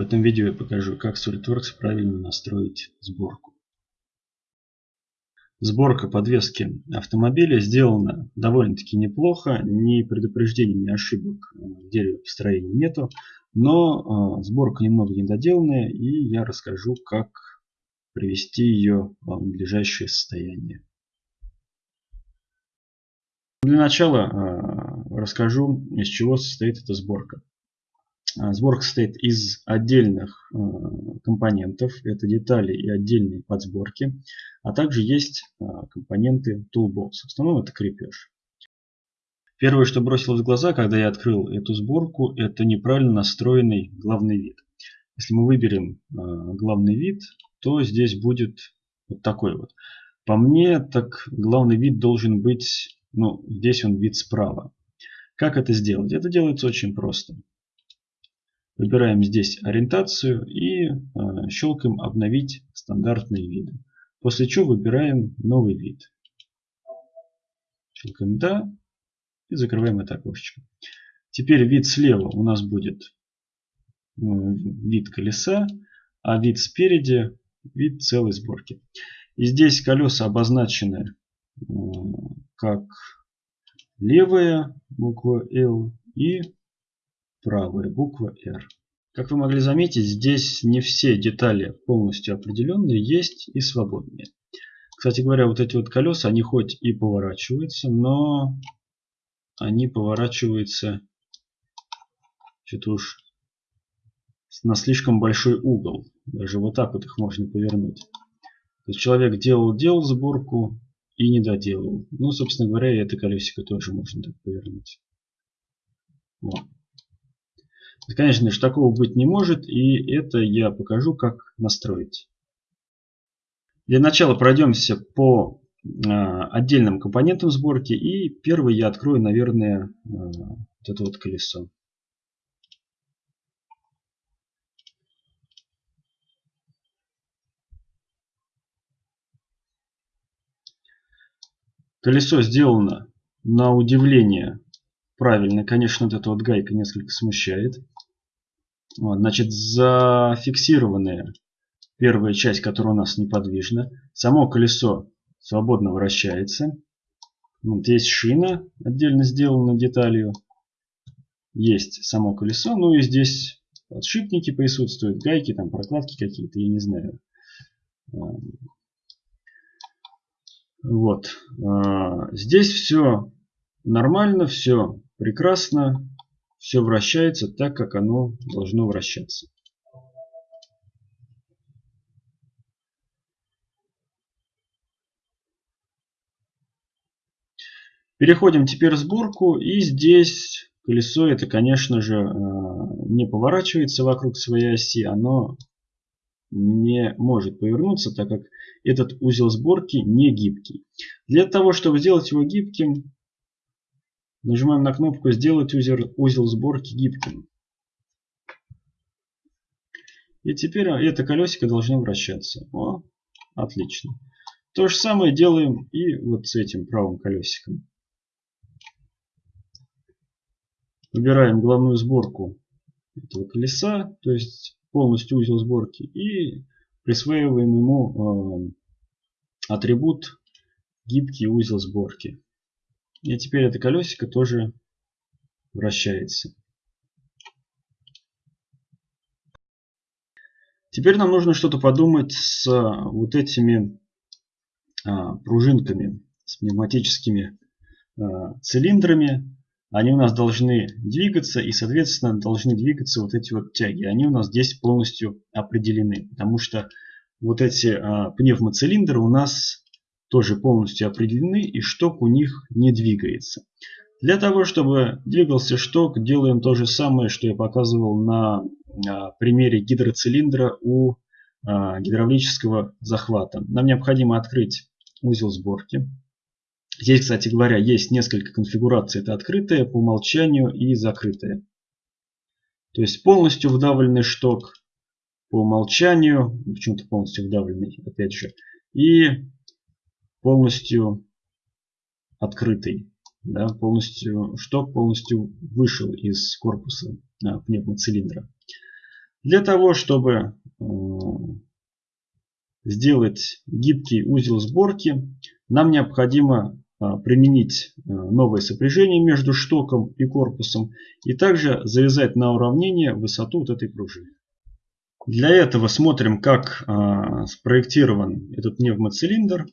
В этом видео я покажу, как SolidWorks правильно настроить сборку. Сборка подвески автомобиля сделана довольно-таки неплохо. Ни предупреждений, ни ошибок в дереве построения нету. Но э, сборка немного недоделанная и я расскажу, как привести ее в надлежащее состояние. Для начала э, расскажу, из чего состоит эта сборка. А, сборка состоит из отдельных э, компонентов, это детали и отдельные подсборки, а также есть э, компоненты Toolbox. В основном это крепеж. Первое, что бросилось в глаза, когда я открыл эту сборку, это неправильно настроенный главный вид. Если мы выберем э, главный вид, то здесь будет вот такой вот. По мне, так главный вид должен быть, ну, здесь он вид справа. Как это сделать? Это делается очень просто. Выбираем здесь ориентацию и э, щелкаем обновить стандартные виды. После чего выбираем новый вид. Щелкаем да и закрываем это окошечко. Теперь вид слева у нас будет э, вид колеса, а вид спереди вид целой сборки. И здесь колеса обозначены э, как левая буква L и правая буква R. Как вы могли заметить, здесь не все детали полностью определенные, есть и свободные. Кстати говоря, вот эти вот колеса, они хоть и поворачиваются, но они поворачиваются что-то уж на слишком большой угол. Даже вот так вот их можно повернуть. То есть человек делал-делал сборку и не доделал. Ну, собственно говоря, и это колесико тоже можно так повернуть. Вот. Конечно же, такого быть не может, и это я покажу, как настроить. Для начала пройдемся по а, отдельным компонентам сборки. И первый я открою, наверное, а, вот это вот колесо. Колесо сделано на удивление правильно. Конечно, вот эта вот гайка несколько смущает. Вот, значит, зафиксированная первая часть, которая у нас неподвижна. Само колесо свободно вращается. Вот есть шина, отдельно сделана деталью. Есть само колесо. Ну и здесь подшипники присутствуют, гайки, там прокладки какие-то, я не знаю. Вот. А, здесь все нормально, все прекрасно, все вращается так, как оно должно вращаться. Переходим теперь в сборку. И здесь колесо это, конечно же, а, не поворачивается вокруг своей оси. Оно не может повернуться, так как этот узел сборки не гибкий. Для того, чтобы сделать его гибким, Нажимаем на кнопку «Сделать узел, узел сборки гибким». И теперь это колесико должно вращаться. О, отлично. То же самое делаем и вот с этим правым колесиком. Выбираем главную сборку этого колеса, то есть полностью узел сборки, и присваиваем ему э, атрибут гибкий узел сборки. И теперь это колесико тоже вращается. Теперь нам нужно что-то подумать с вот этими а, пружинками, с пневматическими а, цилиндрами. Они у нас должны двигаться и, соответственно, должны двигаться вот эти вот тяги. Они у нас здесь полностью определены, потому что вот эти а, пневмоцилиндры у нас тоже полностью определены и шток у них не двигается. Для того, чтобы двигался шток, делаем то же самое, что я показывал на а, примере гидроцилиндра у а, гидравлического захвата. Нам необходимо открыть узел сборки. Здесь, кстати говоря, есть несколько конфигураций. Это открытая, по умолчанию и закрытая. То есть полностью вдавленный шток по умолчанию, почему-то полностью вдавленный, опять же, и полностью открытый. Да, полностью, шток полностью вышел из корпуса а, пневмоцилиндра. Для того, чтобы э, сделать гибкий узел сборки, нам необходимо э, применить э, новое сопряжение между штоком и корпусом и также завязать на уравнение высоту вот этой пружины. Для этого смотрим, как спроектирован этот пневмоцилиндр.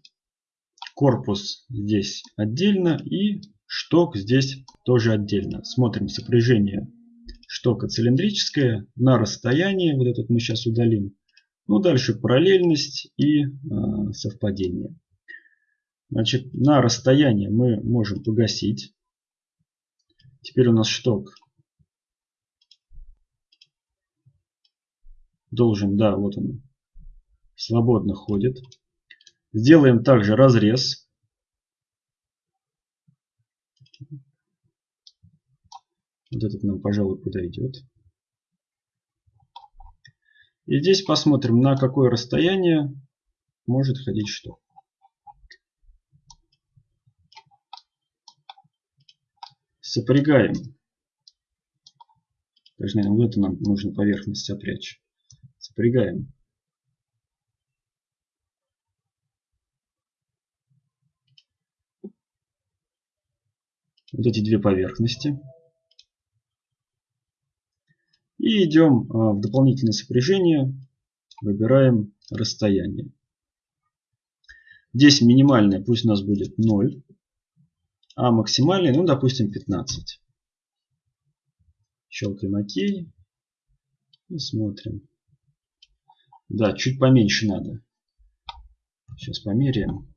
Корпус здесь отдельно и шток здесь тоже отдельно. Смотрим сопряжение штока цилиндрическая на расстоянии, вот этот мы сейчас удалим. Ну, дальше параллельность и э, совпадение. Значит, на расстоянии мы можем погасить. Теперь у нас шток должен, да, вот он, свободно ходит. Сделаем также разрез. Вот этот нам, пожалуй, подойдет. И здесь посмотрим, на какое расстояние может ходить что. Сопрягаем. Даже, наверное, вот это нам нужно поверхность опрячь. Сопрягаем. Вот эти две поверхности. И идем а, в дополнительное сопряжение, выбираем расстояние. Здесь минимальное пусть у нас будет 0, а максимальное, ну допустим 15. Щелкаем ОК и смотрим. Да, чуть поменьше надо. Сейчас померяем.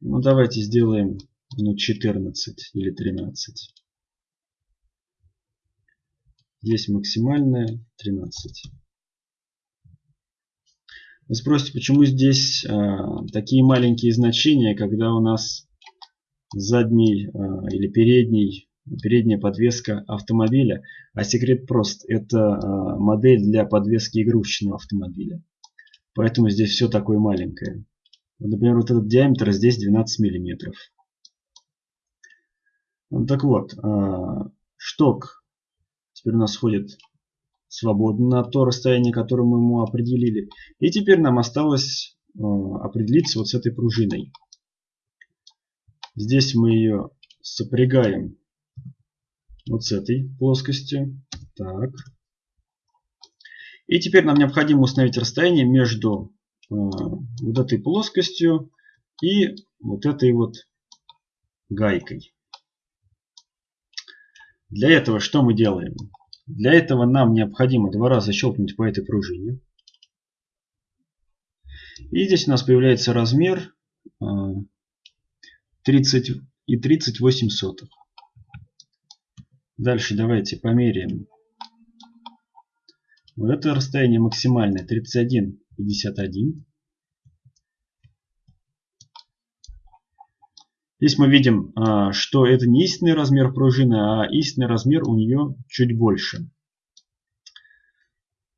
Ну давайте сделаем ну 14 или 13. Здесь максимальная 13. Вы спросите, почему здесь а, такие маленькие значения, когда у нас задний а, или передний, передняя подвеска автомобиля. А секрет прост. Это а, модель для подвески игрушечного автомобиля. Поэтому здесь все такое маленькое. Например, вот этот диаметр здесь 12 миллиметров. Так вот, а, шток теперь у нас ходит свободно на то расстояние, которое мы ему определили. И теперь нам осталось а, определиться вот с этой пружиной. Здесь мы ее сопрягаем вот с этой плоскостью. Так. И теперь нам необходимо установить расстояние между вот этой плоскостью и вот этой вот гайкой. Для этого что мы делаем? Для этого нам необходимо два раза щелкнуть по этой пружине. И здесь у нас появляется размер 30 а, и 38 сотых. Дальше давайте померяем. Вот это расстояние максимальное 31,51. Здесь мы видим, а, что это не истинный размер пружины, а истинный размер у нее чуть больше.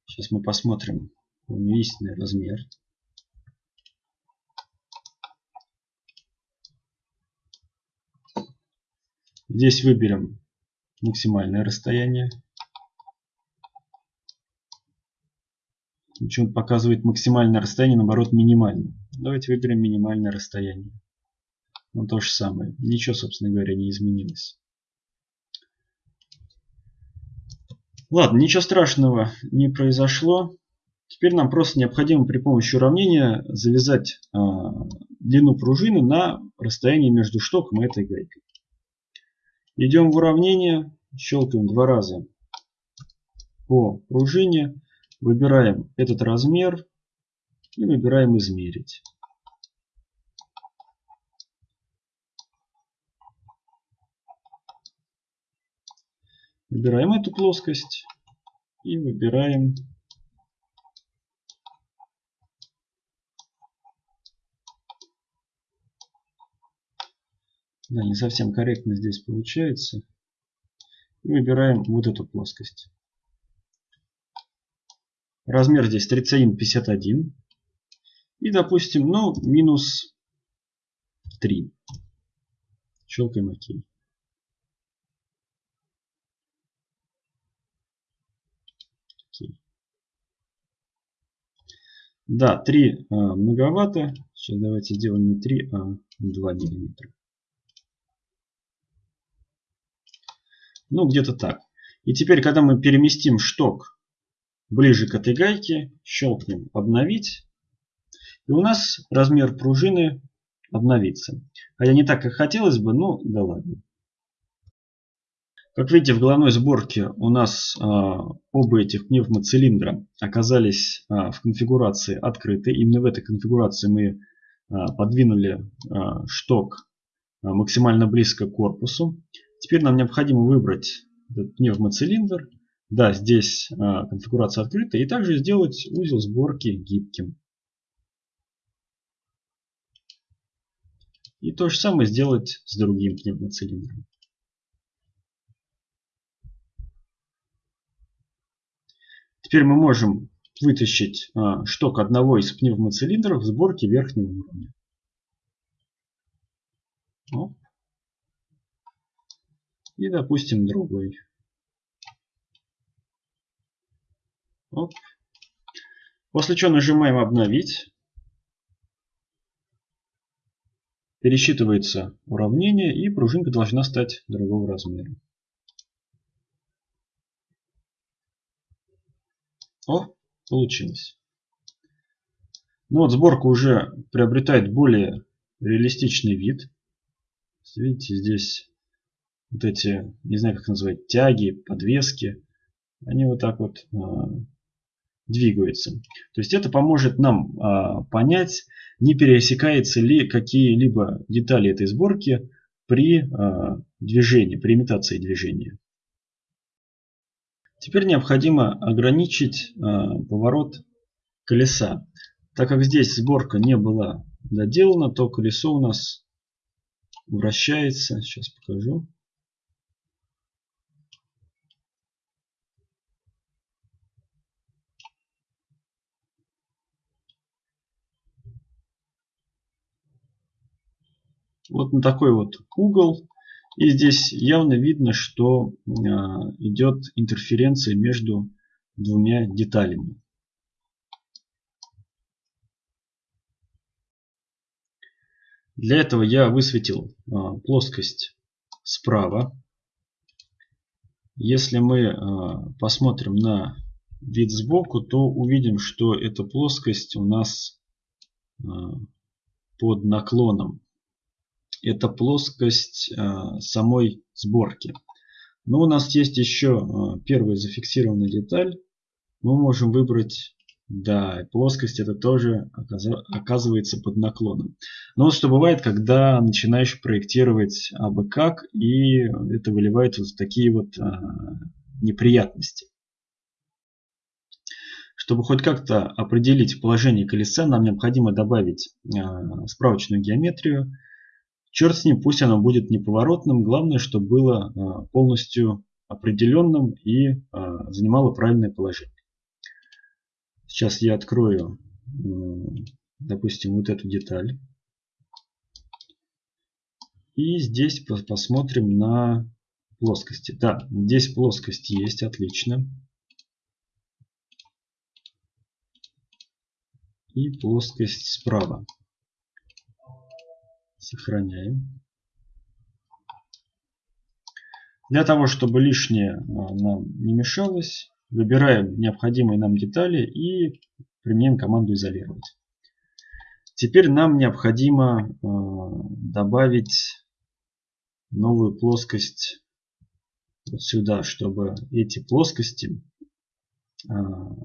Сейчас мы посмотрим, у нее истинный размер. Здесь выберем максимальное расстояние. Почему показывает максимальное расстояние, наоборот минимальное. Давайте выберем минимальное расстояние. Ну, то же самое. Ничего, собственно говоря, не изменилось. Ладно, ничего страшного не произошло. Теперь нам просто необходимо при помощи уравнения завязать э, длину пружины на расстоянии между штоком и этой гайкой. Идем в уравнение, щелкаем два раза по пружине, выбираем этот размер и выбираем измерить. Выбираем эту плоскость и выбираем Да, не совсем корректно здесь получается. И выбираем вот эту плоскость. Размер здесь трицеин 51. И, допустим, ну, минус 3. Щелкаем ОК. Okay. Да, 3 а, многовато. Сейчас давайте сделаем не 3, а 2 миллиметра. Ну, где-то так. И теперь, когда мы переместим шток ближе к этой гайке, щелкнем «Обновить», и у нас размер пружины обновится. Хотя не так, как хотелось бы, но да ладно. Как видите, в головной сборке у нас э, оба этих пневмоцилиндра оказались э, в конфигурации открыты. Именно в этой конфигурации мы э, подвинули э, шток э, максимально близко к корпусу. Теперь нам необходимо выбрать этот пневмоцилиндр. Да, здесь э, конфигурация открыта. И также сделать узел сборки гибким. И то же самое сделать с другим пневмоцилиндром. Теперь мы можем вытащить а, шток одного из пневмоцилиндров в сборке верхнего уровня. И допустим другой. Оп. После чего нажимаем обновить. Пересчитывается уравнение и пружинка должна стать другого размера. О, получилось. Ну вот сборка уже приобретает более реалистичный вид. Видите, здесь вот эти, не знаю как назвать, тяги, подвески, они вот так вот э, двигаются. То есть это поможет нам э, понять, не пересекаются ли какие-либо детали этой сборки при э, движении, при имитации движения. Теперь необходимо ограничить э, поворот колеса. Так как здесь сборка не была доделана, то колесо у нас вращается. Сейчас покажу. Вот на такой вот угол и здесь явно видно, что а, идет интерференция между двумя деталями. Для этого я высветил а, плоскость справа. Если мы а, посмотрим на вид сбоку, то увидим, что эта плоскость у нас под наклоном это плоскость э, самой сборки. Но у нас есть еще э, первая зафиксированная деталь. Мы можем выбрать, да, плоскость это тоже оказывается под наклоном. Но вот что бывает, когда начинаешь проектировать абы как, и это выливает вот такие вот э, неприятности. Чтобы хоть как-то определить положение колеса, нам необходимо добавить справочную геометрию. Черт с ним, пусть оно будет неповоротным. Главное, чтобы было а, полностью определенным и а, занимало правильное положение. Сейчас я открою, допустим, вот эту деталь. И здесь посмотрим на плоскости. Да, здесь плоскость есть, отлично. И плоскость справа. Сохраняем. Для того, чтобы лишнее а, нам не мешалось, выбираем необходимые нам детали и применяем команду изолировать. Теперь нам необходимо а, добавить новую плоскость вот сюда, чтобы эти плоскости а,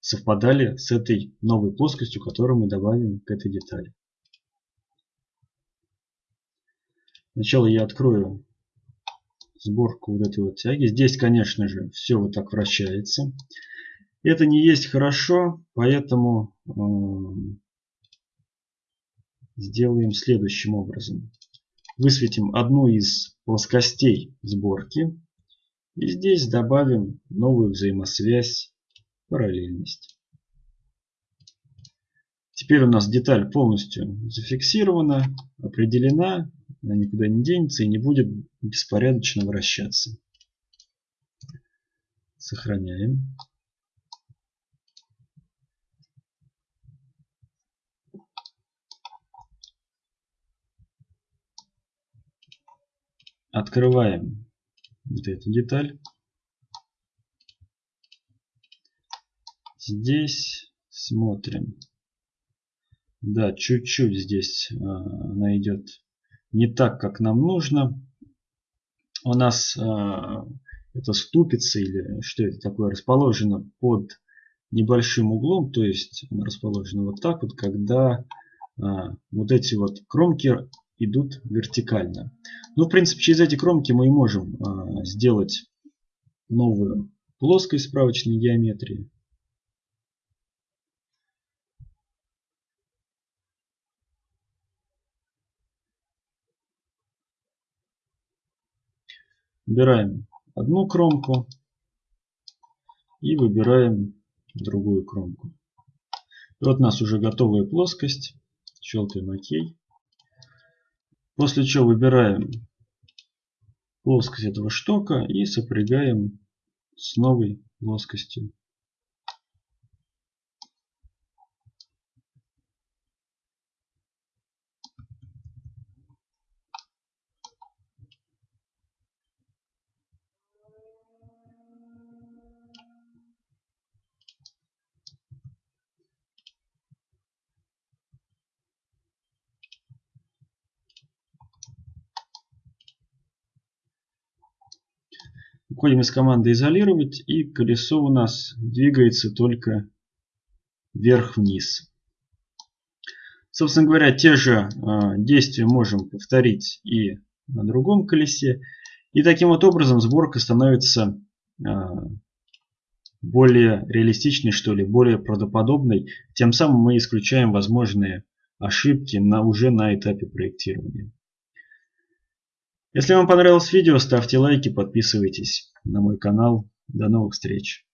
совпадали с этой новой плоскостью, которую мы добавим к этой детали. Сначала я открою сборку вот этой вот тяги. Здесь, конечно же, все вот так вращается. Это не есть хорошо, поэтому э, сделаем следующим образом. Высветим одну из плоскостей сборки. И здесь добавим новую взаимосвязь параллельность. Теперь у нас деталь полностью зафиксирована, определена она никуда не денется и не будет беспорядочно вращаться. Сохраняем. Открываем вот эту деталь. Здесь смотрим. Да, чуть-чуть здесь а, она идет не так, как нам нужно. У нас э, это ступица или что это такое расположено под небольшим углом, то есть она расположена вот так вот, когда а, вот эти вот кромки идут вертикально. Ну, в принципе, через эти кромки мы и можем а, сделать новую плоскость справочной геометрии. Выбираем одну кромку и выбираем другую кромку. И вот у нас уже готовая плоскость. Щелкаем ОК. После чего выбираем плоскость этого штока и сопрягаем с новой плоскостью. Уходим из команды изолировать и колесо у нас двигается только вверх-вниз. Собственно говоря, те же э, действия можем повторить и на другом колесе. И таким вот образом сборка становится э, более реалистичной, что ли, более правдоподобной. Тем самым мы исключаем возможные ошибки на, уже на этапе проектирования. Если вам понравилось видео, ставьте лайки, подписывайтесь на мой канал. До новых встреч!